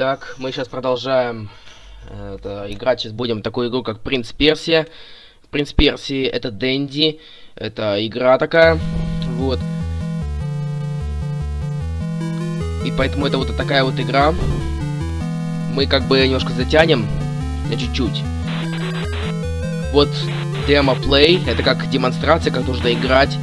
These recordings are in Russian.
Итак, мы сейчас продолжаем э, это, играть. Сейчас будем такую игру, как Принц Персия. Принц Персии это Дэнди. Это игра такая. Вот. И поэтому это вот такая вот игра. Мы как бы немножко затянем. На чуть-чуть. Вот демо-плей. Это как демонстрация, как нужно играть.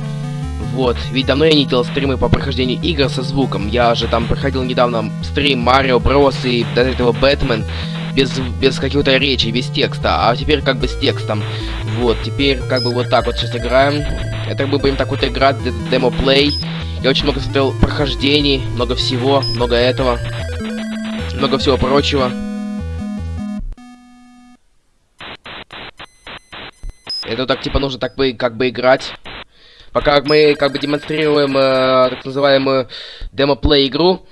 Вот, ведь давно я не делал стримы по прохождению игр со звуком. Я же там проходил недавно стрим Марио Брос и до этого Бэтмен без, без какой-то речи, без текста. А теперь как бы с текстом. Вот, теперь как бы вот так вот сейчас играем. Это мы будем так вот играть, демо-плей. Я очень много смотрел прохождений, много всего, много этого. Много всего прочего. Это так типа нужно так бы как бы играть. Пока мы как бы демонстрируем э, так называемую демо-плей игру,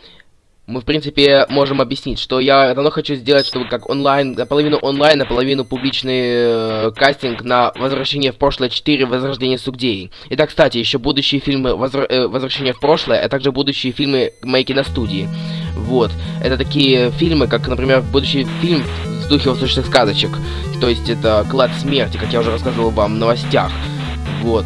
мы, в принципе, можем объяснить, что я давно хочу сделать, чтобы как онлайн, наполовину онлайн, наполовину публичный э, кастинг на «Возвращение в прошлое 4. Возрождение Сугдеи». Итак, кстати, еще будущие фильмы Возр... э, «Возвращение в прошлое», а также будущие фильмы моей киностудии. Вот. Это такие фильмы, как, например, будущий фильм в духе восточных сказочек. То есть это «Клад смерти», как я уже рассказывал вам в новостях. Вот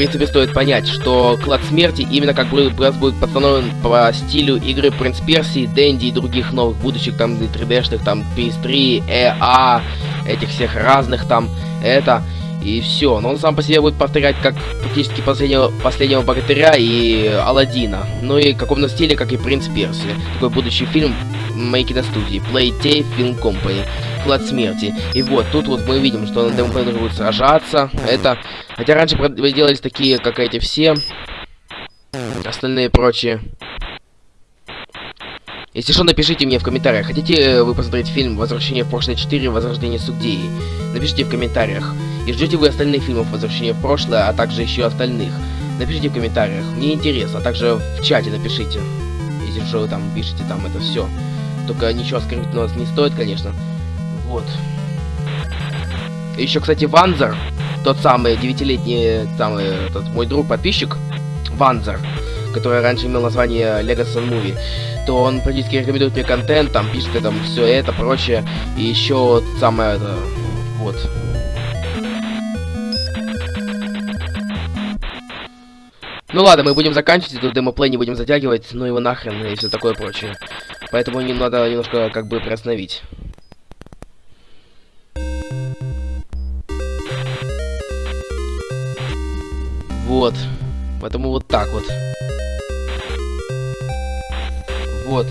принципе, стоит понять, что клад смерти именно как бы раз будет постановлен по стилю игры Принц Персии, Дэнди и других новых будущих там 3D-шных, там PS3, EA, этих всех разных там, это и все. Но он сам по себе будет повторять как практически последнего, последнего богатыря и Алладина. Ну и в каком-то стиле, как и Принц Перси. Такой будущий фильм моей киностудии. Playtay Film Company. Клад смерти. И вот, тут вот мы видим, что на демоплей будет сражаться. Это... Хотя раньше делались такие, как эти все. Остальные прочие. Если что, напишите мне в комментариях, хотите э, вы посмотреть фильм «Возвращение в прошлое 4. Возрождение Сугдеи?» Напишите в комментариях. И ждете вы остальных фильмов «Возвращение в прошлое», а также еще остальных. Напишите в комментариях, мне интересно, а также в чате напишите. Если что вы там пишете, там это все. Только ничего скрыть у нас не стоит, конечно. Вот. Еще, кстати, Ванзер, тот самый девятилетний, самый, тот мой друг-подписчик, Ванзер, который раньше имел название Legacy Movie, то он практически рекомендует мне контент, там пишет там все это, прочее, и еще самое это, вот. Ну ладно, мы будем заканчивать эту демоплей, не будем затягивать, ну его нахрен и все такое прочее. Поэтому не надо немножко как бы приостановить. Вот. Поэтому вот так вот. Вот.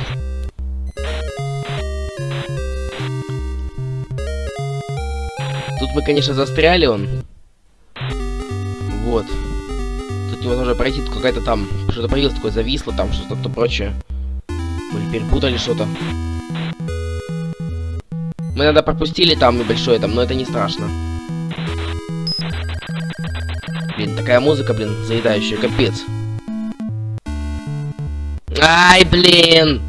Тут мы, конечно, застряли он. Вот. Тут невозможно пройти, тут какая-то там... Что-то появилось такое, зависло там, что-то прочее. Мы перепутали что-то. Мы надо пропустили там небольшое там, но это не страшно. Блин, такая музыка, блин, заедающая, капец. Ай, блин!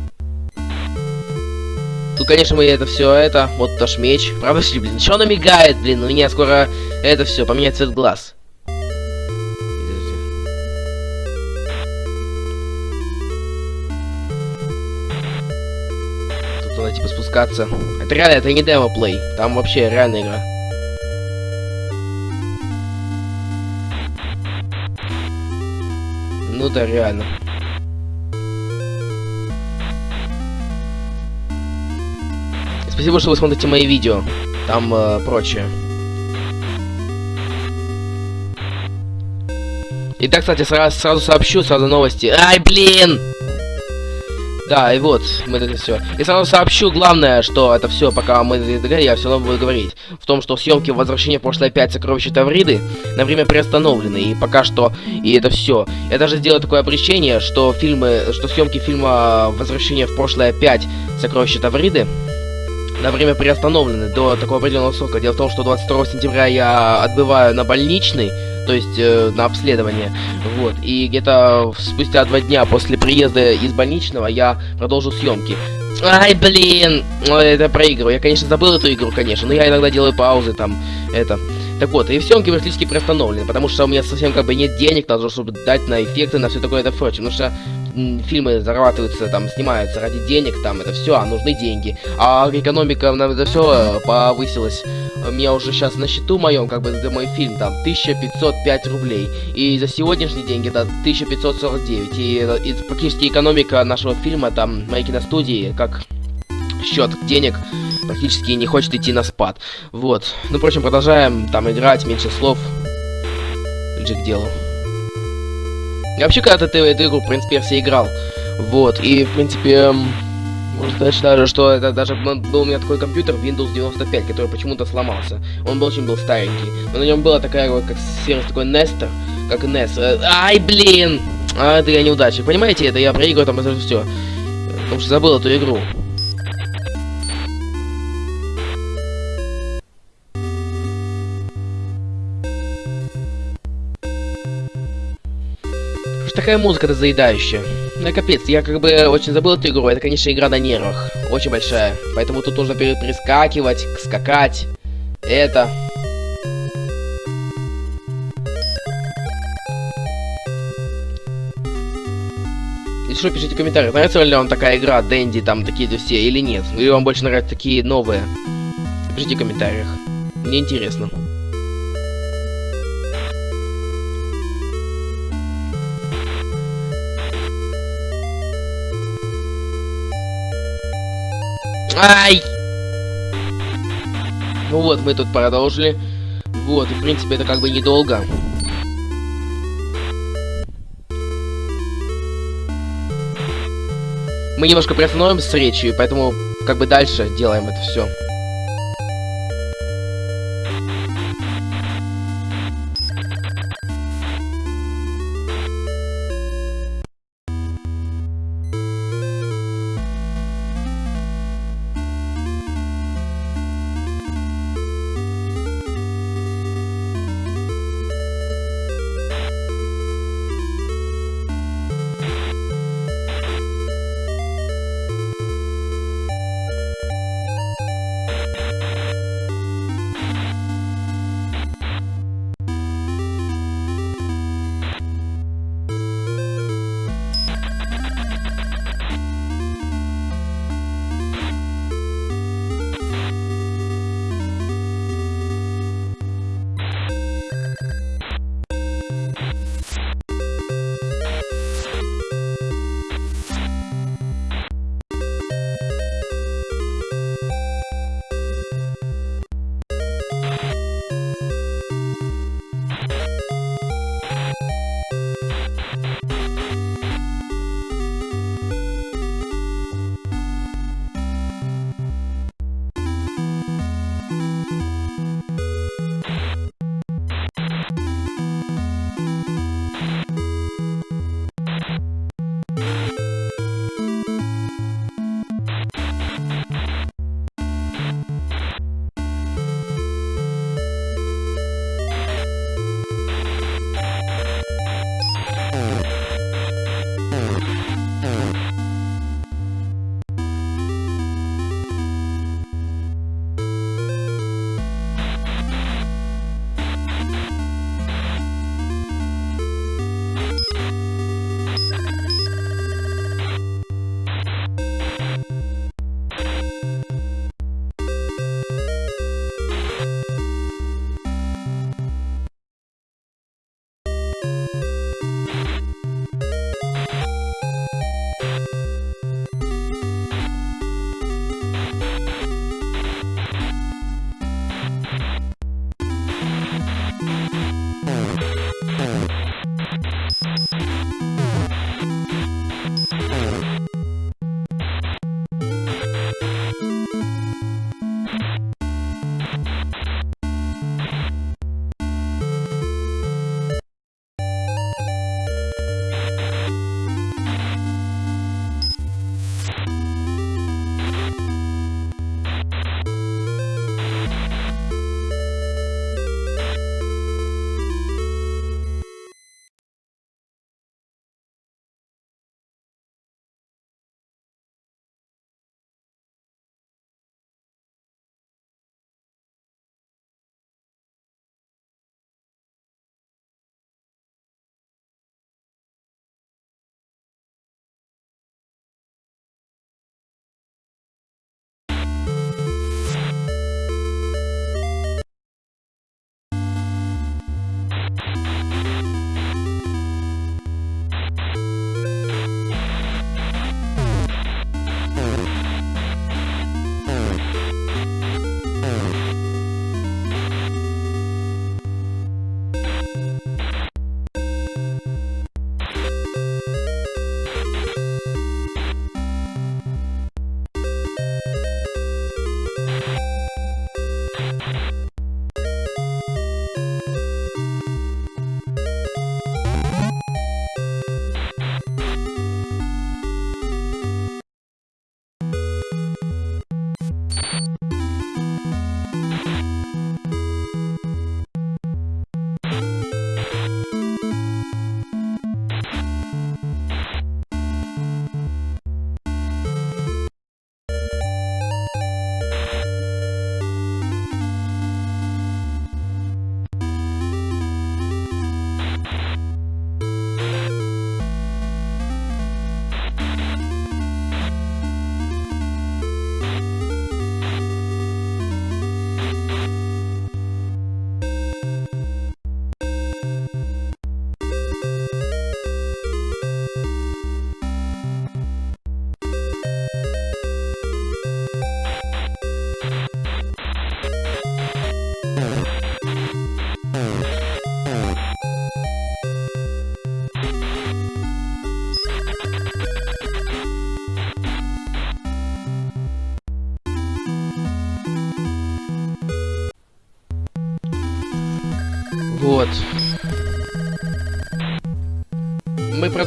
Тут, конечно, мы это все это. Вот наш меч. Правда, что, блин, что она мигает, блин? У меня скоро это все поменять цвет глаз. Тут надо типа спускаться. Это реально, это не демо-плей. Там вообще реальная игра. Ну да, реально. Спасибо, что вы смотрите мои видео. Там э, прочее. Итак, кстати, сразу, сразу сообщу, сразу новости. Ай, блин! Да, и вот, мы это все. И сразу сообщу, главное, что это все, пока мы я все равно буду говорить. В том, что съемки возвращения в прошлое 5 сокровища Тавриды на время приостановлены. И пока что, и это все. Я даже сделаю такое обращение, что фильмы, что съемки фильма Возвращение в прошлое 5 сокровища Тавриды на время приостановлены до такого определенного срока. Дело в том, что 22 сентября я отбываю на больничный, то есть э, на обследование, вот, и где-то спустя два дня после приезда из больничного я продолжу съемки. Ай, блин, это проигрываю. Я, конечно, забыл эту игру, конечно, но я иногда делаю паузы там, это. Так вот, и съемки практически приостановлены, потому что у меня совсем как бы нет денег, надо, чтобы дать на эффекты, на все такое это прочее. Потому что фильмы зарабатываются, там, снимаются ради денег, там, это все, а нужны деньги. А экономика на это все повысилась. У меня уже сейчас на счету моем, как бы, за мой фильм, там, 1505 рублей. И за сегодняшние деньги это 1549. И, э, и практически экономика нашего фильма, там, моей киностудии, как счет денег практически не хочет идти на спад. Вот. Ну, впрочем, продолжаем там играть, меньше слов. Ближе к делу. Вообще когда-то эту, игру, в принципе, все играл. Вот. И, в принципе, м, можно сказать даже, что это даже был у меня такой компьютер Windows 95, который почему-то сломался. Он был очень был старенький. Но на нем была такая вот, как сервис такой Nester, как NES. Э, Ай, блин! А, это я неудачник. Понимаете, это я проигрываю там это все. Потому что забыл эту игру. Что такая музыка-то заедающая? Ну капец, я как бы очень забыл эту игру, это, конечно, игра на нервах, очень большая. Поэтому тут нужно пере- перескакивать, скакать. Это. Если что, пишите в комментариях, нравится ли вам такая игра, Дэнди, там, такие-то все, или нет. Или вам больше нравятся такие новые. Пишите в комментариях. Мне интересно. Ай! Ну вот, мы тут продолжили. Вот, в принципе это как бы недолго. Мы немножко приостановим с речью, поэтому как бы дальше делаем это все.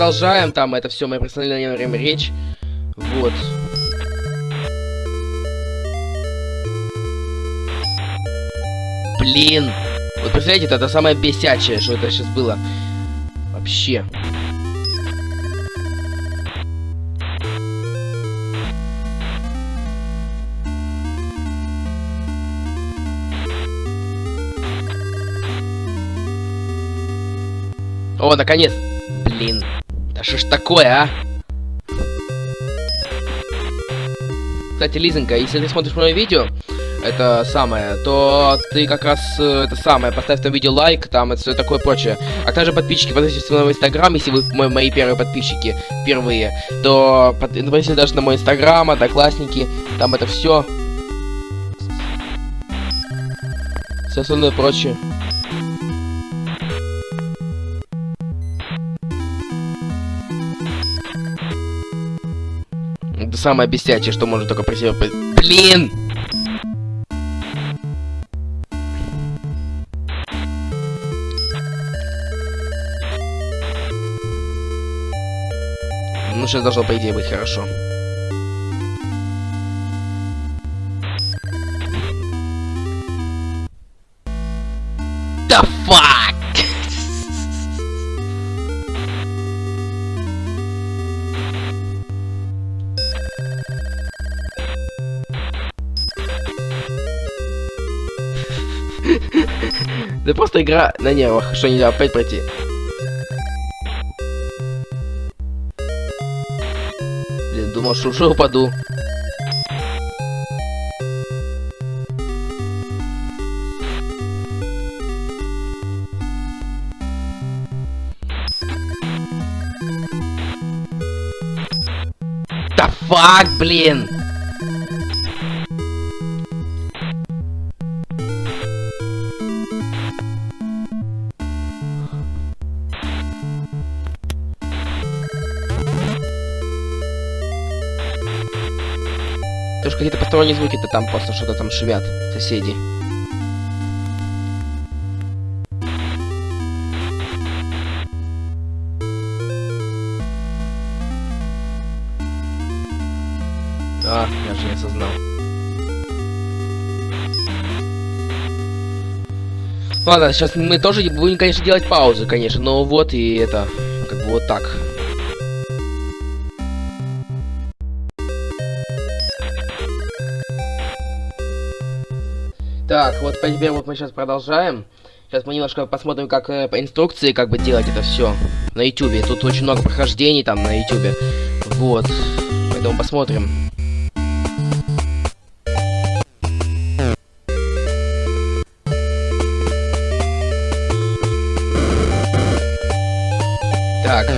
Продолжаем, там это все, мы представляем время речь. Вот. Блин. Вот представляете, это, это самое бесячее, что это сейчас было. Вообще. О, наконец! Блин. Что ж такое, а? Кстати, Лизонька, если ты смотришь мое видео, это самое, то ты как раз э, это самое, поставь там видео лайк, там это все такое прочее. А также подписчики, подписывайтесь на мой инстаграм, если вы мои, мои первые подписчики впервые, то подписывайтесь даже на мой инстаграм, одноклассники, там это все. Все остальное прочее. Самое бесячее, что можно только про себя... Блин! Ну, сейчас должно, по идее, быть хорошо. Да просто игра на нервах, что нельзя опять пройти. Блин, думал, что уже упаду. Да фак, блин! Тоже какие-то посторонние звуки-то там просто что-то там шевят соседи. А, я же не осознал. Ладно, сейчас мы тоже будем, конечно, делать паузу, конечно, но вот и это, как бы вот так. Вот теперь вот мы сейчас продолжаем. Сейчас мы немножко посмотрим, как э, по инструкции, как бы делать это все на ютубе. Тут очень много прохождений там на ютубе. Вот. Поэтому посмотрим. Так.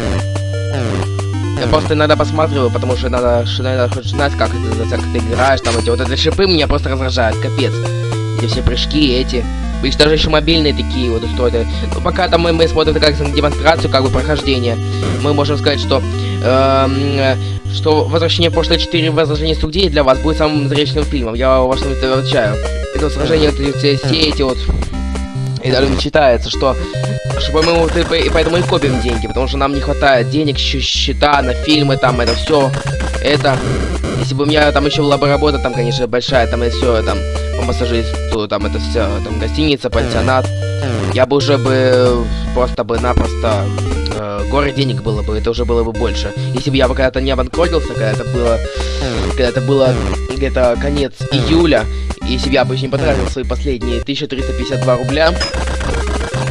Я просто иногда посматриваю, потому что надо, надо хоть знать, как это, как ты играешь, там эти вот эти шипы меня просто раздражают, капец. Эти все прыжки, эти. Видишь, даже еще мобильные такие вот устроены. Но пока там мы, мы смотрим как демонстрацию, как бы прохождение, мы можем сказать, что эм, что возвращение в прошлое 4 возвращение студии для вас будет самым зрелищным фильмом. Я вас отвечаю. Это сражение, вот, все, все эти вот и даже не читается, что, что по-моему, и поэтому и копим деньги, потому что нам не хватает денег, счета на фильмы, там, это все, это, если бы у меня там еще была бы работа, там, конечно, большая, там, и все, там, по массажисту, там, это все, там, гостиница, пансионат, я бы уже бы просто бы напросто э, горы денег было бы, это уже было бы больше. Если бы я бы когда-то не обанкротился, когда это было, когда это было где-то конец июля, если бы я бы не потратил свои последние 1352 рубля,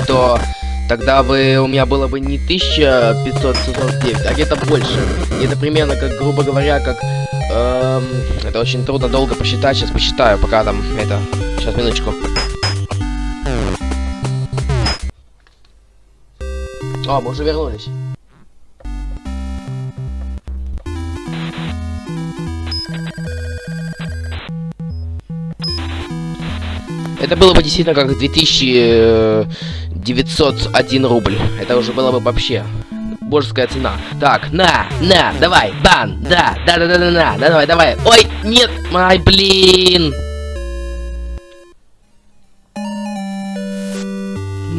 то тогда бы у меня было бы не 1549, а где-то больше. И это примерно как, грубо говоря, как... Эм, это очень трудно долго посчитать, сейчас посчитаю, пока там это... Сейчас, минуточку. О, мы уже вернулись. Это было бы действительно как 2901 рубль. Это уже было бы вообще божеская цена. Так, на, на, давай, бан, да, да, да, да, да, да, да, давай, давай. Ой, нет, ай, блин.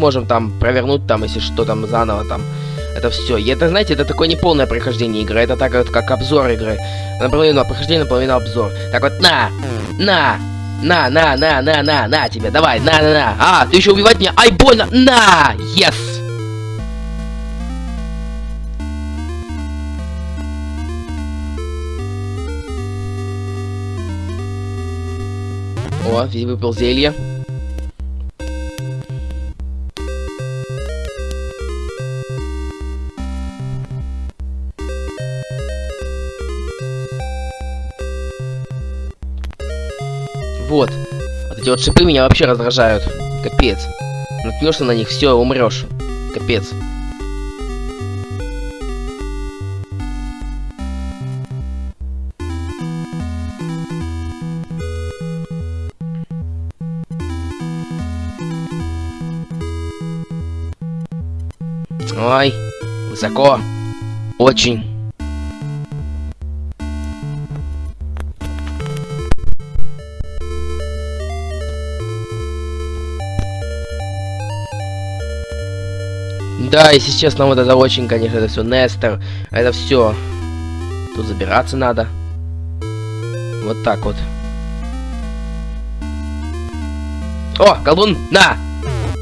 сможем там провернуть там, если что там заново там. Это все. И это, знаете, это такое неполное прохождение игры. Это так вот, как обзор игры. Наполовину прохождение, наполовину обзор. Так вот, на! На! На, на, на, на, на, на тебе, давай, на, на, на. А, ты еще убивать меня? Ай, больно! На! Yes! О, выпил зелье. Вот. Вот эти вот шипы меня вообще раздражают. Капец. Наткнешься на них, все, умрешь. Капец. Высоко. Очень. Да, если честно, вот это очень, конечно, это все Нестер. Это все. Тут забираться надо. Вот так вот. О, колдун, на!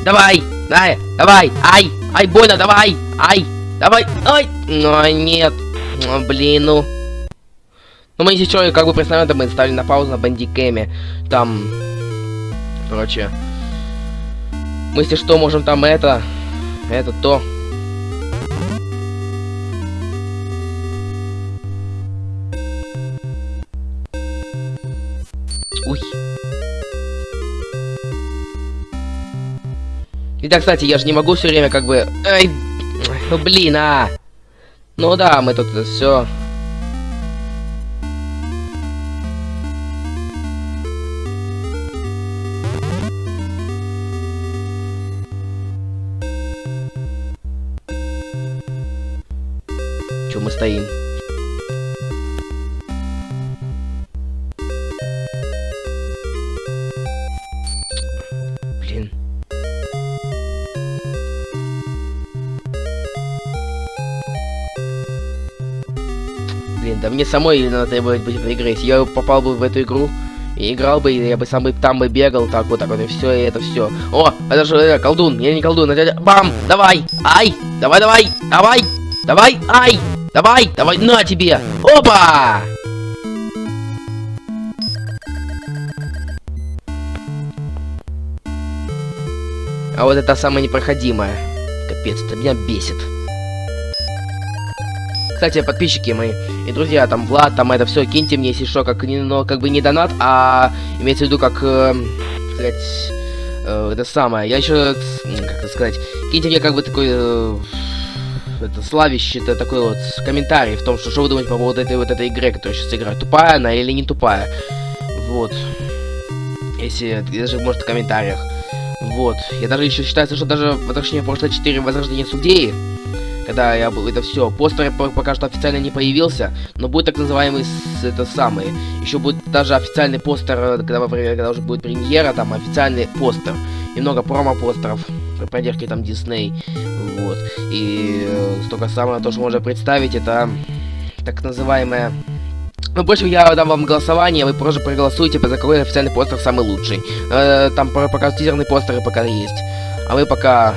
Давай! На, давай! Ай! Ай, больно, давай! Ай! Давай! Ай! Ну, нет! Ну, блин, ну... Ну, мы что, как бы представляем, это мы ставили на паузу на бандикэме. Там... Короче... Мы, если что, можем там это... Это то. Уй. И да, кстати, я же не могу все время как бы... Эй, ну блин, а! Ну да, мы тут все самой надо этой игре. Если я попал бы в эту игру, и играл бы, я бы сам бы там бы бегал, так вот, так вот, и все, и это все. О, это же э, колдун, я не колдун, это бам, давай, ай, давай, давай, давай, давай, ай, Давай, давай, на тебе! Опа! А вот это самое непроходимое. Капец, это меня бесит. Кстати, подписчики мои и друзья, там Влад, там это все, киньте мне, если что, как, ну, как бы не донат, а имеется в виду, как, э, сказать, э, это самое. Я еще, как это сказать, киньте мне как бы такой... Э, это славище это такой вот комментарий в том, что что вы думаете по поводу этой вот этой игры, которая сейчас играет. Тупая она или не тупая? Вот. Если даже может в комментариях. Вот. Я даже еще считается, что даже возвращение прошлое 4 возрождение судей, когда я был, это все, постер пока что официально не появился, но будет так называемый, это самый, еще будет даже официальный постер, когда, когда уже будет премьера, там официальный постер, и много промо-постеров, поддержки там Дисней, вот. И э, столько самое, то, что можно представить, это так называемое... Ну, больше я дам вам голосование, вы просто проголосуйте, за какой официальный постер самый лучший. Э, там пока тизерные постеры пока есть. А вы пока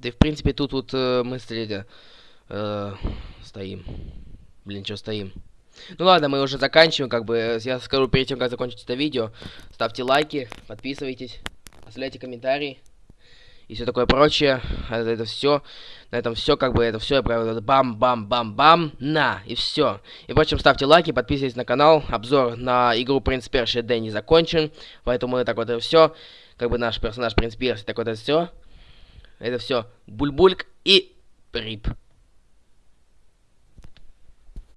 Да и в принципе тут вот э, мы смотрите, э, стоим. Блин, что стоим? Ну ладно, мы уже заканчиваем, как бы, я скажу перед тем, как закончить это видео. Ставьте лайки, подписывайтесь, оставляйте комментарии и все такое прочее. Это, это все. На этом все, как бы, это все, я правда, бам-бам-бам-бам, на, и все. И, впрочем, ставьте лайки, подписывайтесь на канал. Обзор на игру Принц Перши Д не закончен, поэтому это так вот это все. Как бы наш персонаж Принц Перси, так вот это все. Это все. Бульбульк и Рип.